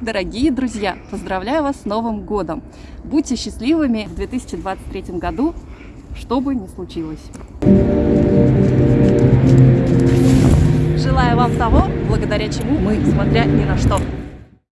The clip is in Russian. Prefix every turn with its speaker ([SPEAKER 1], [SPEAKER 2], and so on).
[SPEAKER 1] Дорогие друзья, поздравляю вас с Новым годом! Будьте счастливыми в 2023 году, что бы ни случилось. Желаю вам того, благодаря чему мы, смотря ни на что,